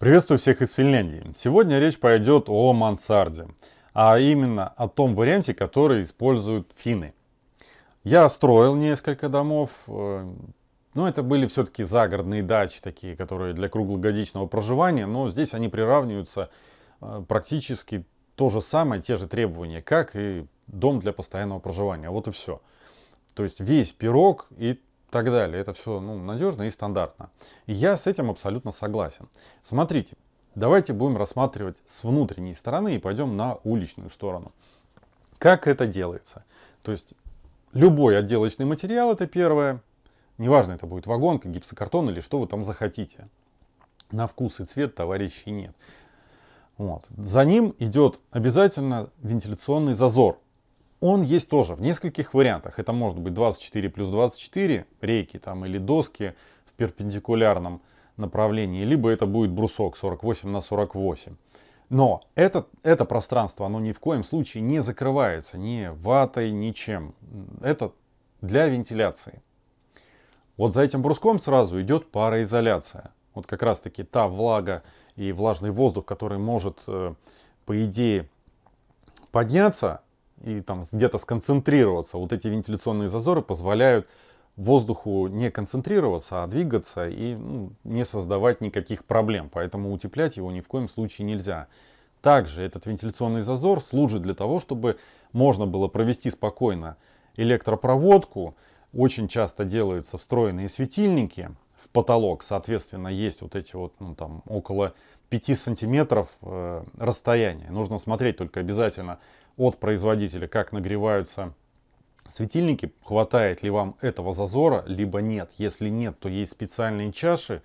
Приветствую всех из Финляндии. Сегодня речь пойдет о мансарде, а именно о том варианте, который используют финны. Я строил несколько домов, э, но это были все-таки загородные дачи такие, которые для круглогодичного проживания, но здесь они приравниваются э, практически то же самое, те же требования, как и дом для постоянного проживания. Вот и все. То есть весь пирог и так далее. Это все ну, надежно и стандартно. И я с этим абсолютно согласен. Смотрите, давайте будем рассматривать с внутренней стороны и пойдем на уличную сторону. Как это делается? То есть любой отделочный материал это первое. Неважно, это будет вагонка, гипсокартон или что вы там захотите. На вкус и цвет товарищей нет. Вот. За ним идет обязательно вентиляционный зазор он есть тоже в нескольких вариантах. Это может быть 24 плюс 24 рейки там, или доски в перпендикулярном направлении, либо это будет брусок 48 на 48. Но это, это пространство, оно ни в коем случае не закрывается ни ватой, ничем. Это для вентиляции. Вот за этим бруском сразу идет пароизоляция. Вот как раз таки та влага и влажный воздух, который может, э, по идее, подняться и там где-то сконцентрироваться. Вот эти вентиляционные зазоры позволяют воздуху не концентрироваться, а двигаться и ну, не создавать никаких проблем. Поэтому утеплять его ни в коем случае нельзя. Также этот вентиляционный зазор служит для того, чтобы можно было провести спокойно электропроводку. Очень часто делаются встроенные светильники в потолок. Соответственно, есть вот эти вот ну, там, около 5 сантиметров э, расстояния. Нужно смотреть только обязательно от производителя, как нагреваются светильники, хватает ли вам этого зазора, либо нет. Если нет, то есть специальные чаши,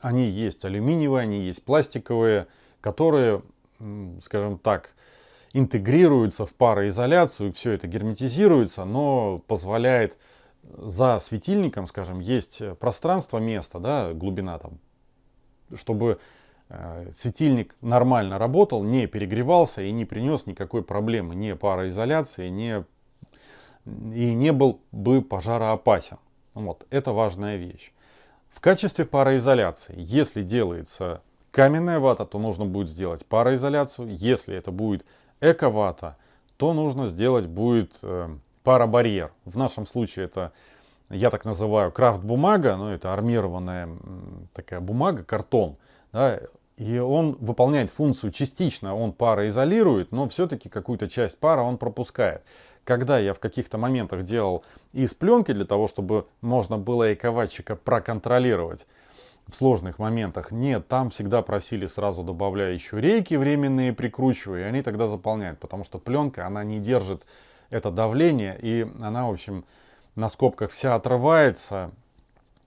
они есть алюминиевые, они есть пластиковые, которые, скажем так, интегрируются в пароизоляцию, все это герметизируется, но позволяет за светильником, скажем, есть пространство, место, да, глубина там, чтобы Э, светильник нормально работал, не перегревался и не принес никакой проблемы, ни пароизоляции, ни, и не был бы пожароопасен. Вот, это важная вещь. В качестве пароизоляции, если делается каменная вата, то нужно будет сделать пароизоляцию. Если это будет эко-вата, то нужно сделать будет э, парабарьер. В нашем случае это, я так называю, крафт-бумага, но это армированная такая бумага, картон. Да, и он выполняет функцию частично, он пароизолирует, но все-таки какую-то часть пара он пропускает. Когда я в каких-то моментах делал из пленки для того, чтобы можно было эковатчика проконтролировать в сложных моментах, нет, там всегда просили сразу добавляя еще рейки временные, прикручивая, и они тогда заполняют, потому что пленка, она не держит это давление, и она, в общем, на скобках вся отрывается,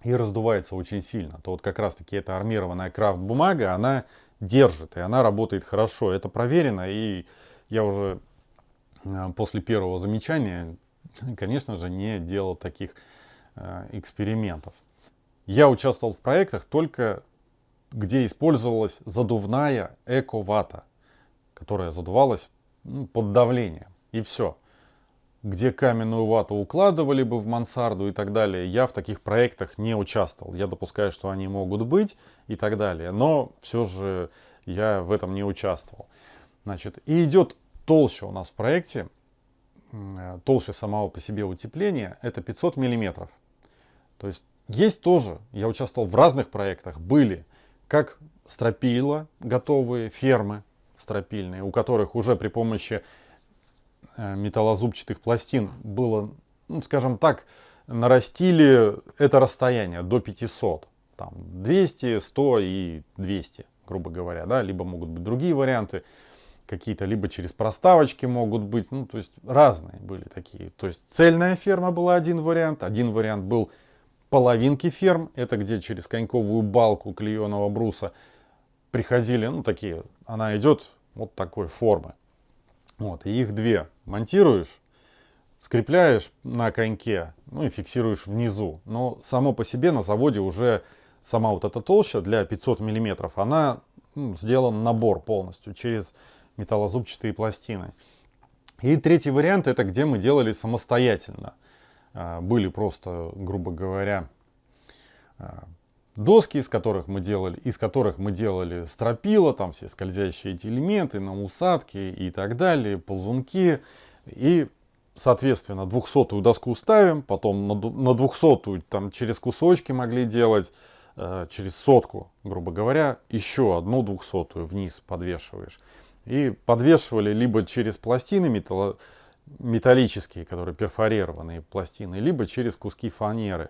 и раздувается очень сильно, то вот как раз таки эта армированная крафт бумага, она держит и она работает хорошо. Это проверено и я уже э, после первого замечания, конечно же, не делал таких э, экспериментов. Я участвовал в проектах только где использовалась задувная эко-вата, которая задувалась ну, под давлением. И все где каменную вату укладывали бы в мансарду и так далее. Я в таких проектах не участвовал. Я допускаю, что они могут быть и так далее. Но все же я в этом не участвовал. Значит, и идет толще у нас в проекте, толще самого по себе утепления, это 500 миллиметров. То есть есть тоже, я участвовал в разных проектах, были как стропила готовые фермы стропильные, у которых уже при помощи Э, металлозубчатых пластин было, ну, скажем так, нарастили это расстояние до 500. Там 200, 100 и 200, грубо говоря. Да? Либо могут быть другие варианты какие-то, либо через проставочки могут быть. Ну, то есть разные были такие. То есть цельная ферма была один вариант. Один вариант был половинки ферм. Это где через коньковую балку клееного бруса приходили, ну, такие. Она идет вот такой формы. Вот, и их две монтируешь, скрепляешь на коньке, ну и фиксируешь внизу. Но само по себе на заводе уже сама вот эта толща для 500 миллиметров, она ну, сделан набор полностью через металлозубчатые пластины. И третий вариант это где мы делали самостоятельно. А, были просто, грубо говоря, а, доски, из которых мы делали, из которых мы делали стропила, там все скользящие эти элементы, на усадки и так далее, ползунки. И, соответственно, двухсотую доску ставим, потом на двухсотую там через кусочки могли делать, э, через сотку, грубо говоря, еще одну двухсотую вниз подвешиваешь. И подвешивали либо через пластины металлические, которые перфорированные пластины, либо через куски фанеры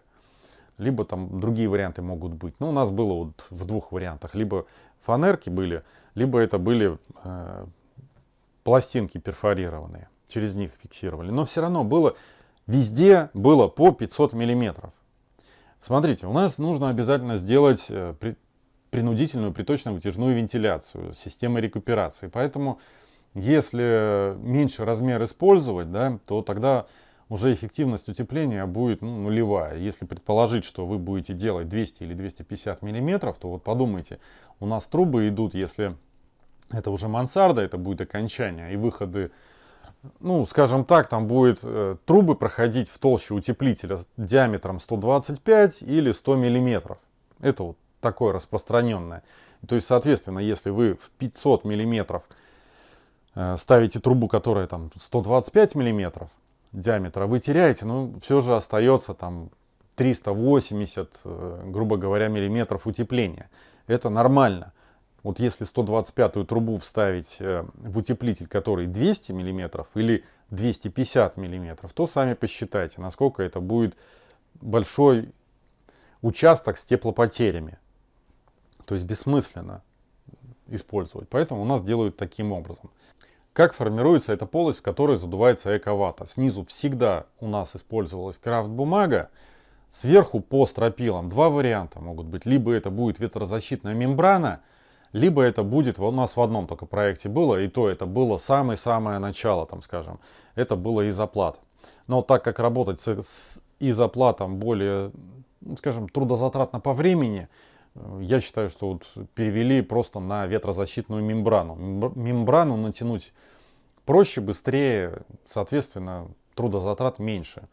либо там другие варианты могут быть. Ну, у нас было вот в двух вариантах. Либо фанерки были, либо это были э, пластинки перфорированные. Через них фиксировали. Но все равно было, везде было по 500 миллиметров. Смотрите, у нас нужно обязательно сделать э, при, принудительную приточно-вытяжную вентиляцию, системы рекуперации. Поэтому, если меньше размер использовать, да, то тогда уже эффективность утепления будет ну, нулевая. Если предположить, что вы будете делать 200 или 250 миллиметров, то вот подумайте, у нас трубы идут, если это уже мансарда, это будет окончание, и выходы, ну, скажем так, там будет э, трубы проходить в толще утеплителя диаметром 125 или 100 миллиметров. Это вот такое распространенное. То есть, соответственно, если вы в 500 миллиметров э, ставите трубу, которая там 125 миллиметров, диаметра вы теряете, но все же остается там 380, э, грубо говоря, миллиметров утепления. Это нормально. Вот если 125-ю трубу вставить э, в утеплитель, который 200 миллиметров или 250 миллиметров, то сами посчитайте, насколько это будет большой участок с теплопотерями. То есть бессмысленно использовать. Поэтому у нас делают таким образом. Как формируется эта полость, в которой задувается эковата? Снизу всегда у нас использовалась крафт-бумага, сверху по стропилам два варианта могут быть. Либо это будет ветрозащитная мембрана, либо это будет, у нас в одном только проекте было, и то это было самое-самое начало, там скажем, это было изоплат. Но так как работать с, изоплатом более, ну, скажем, трудозатратно по времени, я считаю, что вот перевели просто на ветрозащитную мембрану. Мембрану натянуть проще, быстрее, соответственно, трудозатрат меньше.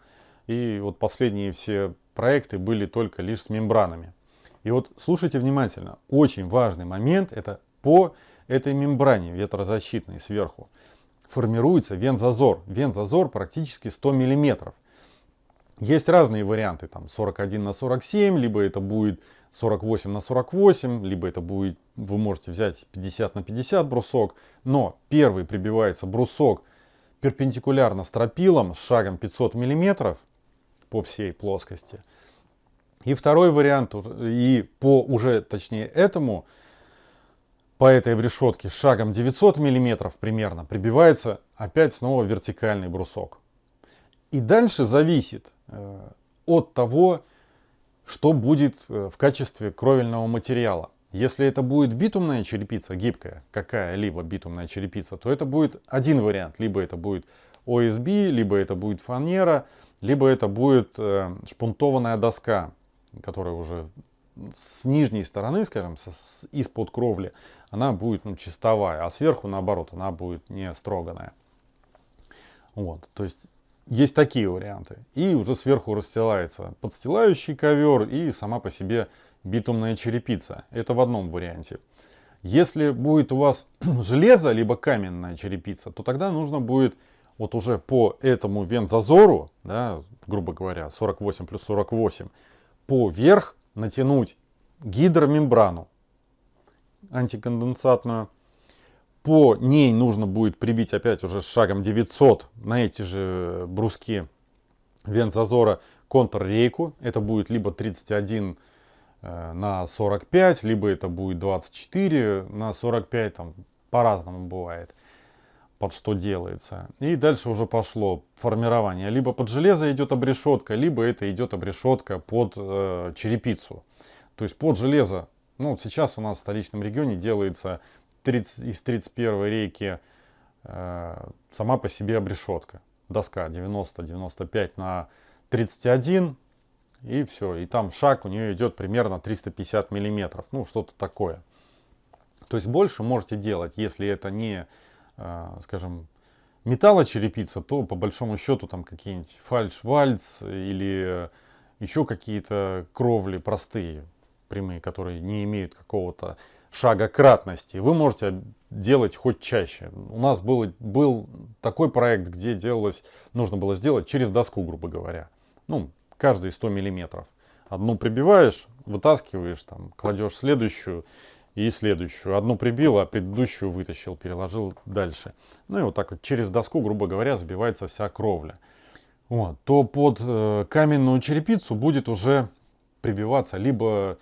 И вот последние все проекты были только лишь с мембранами. И вот слушайте внимательно, очень важный момент, это по этой мембране ветрозащитной сверху формируется вент-зазор. Вент-зазор практически 100 миллиметров. Есть разные варианты, там 41 на 47, либо это будет 48 на 48, либо это будет, вы можете взять 50 на 50 брусок, но первый прибивается брусок перпендикулярно стропилам с шагом 500 миллиметров по всей плоскости. И второй вариант, и по уже точнее этому, по этой решетке шагом 900 миллиметров примерно прибивается опять снова вертикальный брусок. И дальше зависит э, от того, что будет э, в качестве кровельного материала. Если это будет битумная черепица, гибкая, какая-либо битумная черепица, то это будет один вариант. Либо это будет OSB, либо это будет фанера, либо это будет э, шпунтованная доска, которая уже с нижней стороны, скажем, из-под кровли, она будет ну, чистовая, а сверху, наоборот, она будет не строганная. Вот, то есть есть такие варианты. И уже сверху расстилается подстилающий ковер и сама по себе битумная черепица. Это в одном варианте. Если будет у вас железо, либо каменная черепица, то тогда нужно будет вот уже по этому вент-зазору, да, грубо говоря, 48 плюс 48, поверх натянуть гидромембрану антиконденсатную, по ней нужно будет прибить опять уже шагом 900 на эти же бруски вент-зазора контррейку. Это будет либо 31 э, на 45, либо это будет 24 на 45, там по-разному бывает, под что делается. И дальше уже пошло формирование. Либо под железо идет обрешетка, либо это идет обрешетка под э, черепицу. То есть под железо, ну вот сейчас у нас в столичном регионе делается 30, из 31 рейки э, сама по себе обрешетка. Доска 90-95 на 31 и все. И там шаг у нее идет примерно 350 миллиметров. Ну, что-то такое. То есть больше можете делать, если это не, э, скажем, металлочерепица, то по большому счету там какие-нибудь фальш-вальц или еще какие-то кровли простые. Прямые, которые не имеют какого-то шага кратности, вы можете делать хоть чаще. У нас был, был такой проект, где делалось, нужно было сделать через доску, грубо говоря. Ну, каждые 100 миллиметров. Одну прибиваешь, вытаскиваешь, там, кладешь следующую и следующую. Одну прибил, а предыдущую вытащил, переложил дальше. Ну и вот так вот через доску, грубо говоря, забивается вся кровля. Вот, то под э, каменную черепицу будет уже прибиваться либо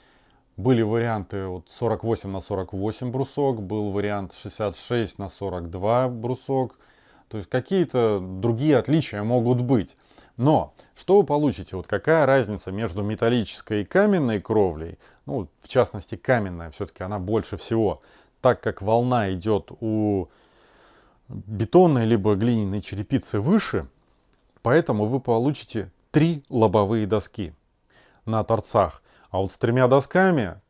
были варианты вот 48 на 48 брусок, был вариант 66 на 42 брусок. То есть какие-то другие отличия могут быть. Но что вы получите? Вот какая разница между металлической и каменной кровлей? Ну, в частности, каменная все-таки она больше всего. Так как волна идет у бетонной либо глиняной черепицы выше, поэтому вы получите три лобовые доски на торцах. А вот с тремя досками,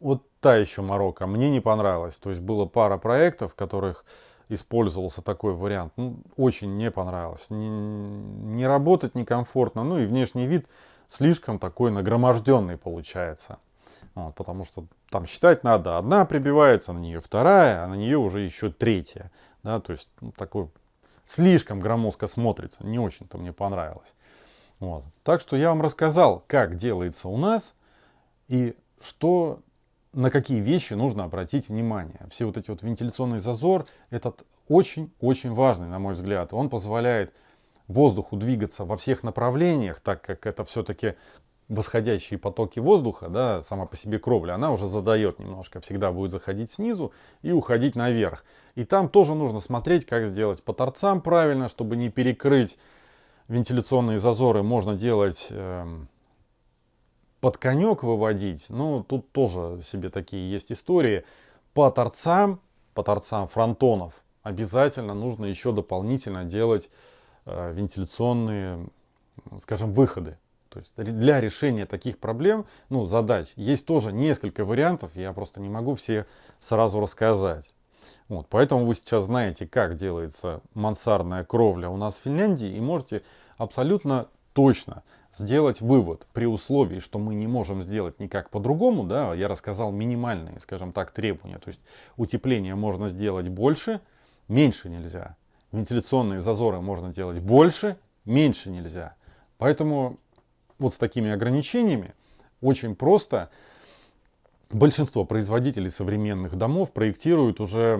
вот та еще Марокко, мне не понравилось. То есть было пара проектов, в которых использовался такой вариант. Ну, очень не понравилось. Не, не работать некомфортно. Ну и внешний вид слишком такой нагроможденный получается. Вот, потому что там считать надо, одна прибивается, на нее вторая, а на нее уже еще третья. Да, то есть ну, такой слишком громоздко смотрится. Не очень-то мне понравилось. Вот. Так что я вам рассказал, как делается у нас. И что, на какие вещи нужно обратить внимание. Все вот эти вот вентиляционный зазор, этот очень-очень важный, на мой взгляд. Он позволяет воздуху двигаться во всех направлениях, так как это все-таки восходящие потоки воздуха, да, сама по себе кровля, она уже задает немножко, всегда будет заходить снизу и уходить наверх. И там тоже нужно смотреть, как сделать по торцам правильно, чтобы не перекрыть вентиляционные зазоры. Можно делать э, под конек выводить, ну, тут тоже себе такие есть истории. По торцам, по торцам фронтонов обязательно нужно еще дополнительно делать э, вентиляционные, скажем, выходы. То есть для решения таких проблем, ну, задач, есть тоже несколько вариантов, я просто не могу все сразу рассказать. Вот, поэтому вы сейчас знаете, как делается мансардная кровля у нас в Финляндии и можете абсолютно точно сделать вывод при условии, что мы не можем сделать никак по-другому, да, я рассказал минимальные, скажем так, требования, то есть утепление можно сделать больше, меньше нельзя. Вентиляционные зазоры можно делать больше, меньше нельзя. Поэтому вот с такими ограничениями очень просто большинство производителей современных домов проектируют уже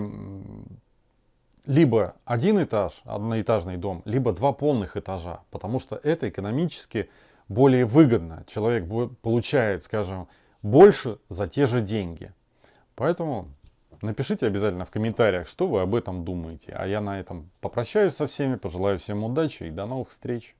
либо один этаж, одноэтажный дом, либо два полных этажа, потому что это экономически более выгодно. Человек получает, скажем, больше за те же деньги. Поэтому напишите обязательно в комментариях, что вы об этом думаете. А я на этом попрощаюсь со всеми, пожелаю всем удачи и до новых встреч.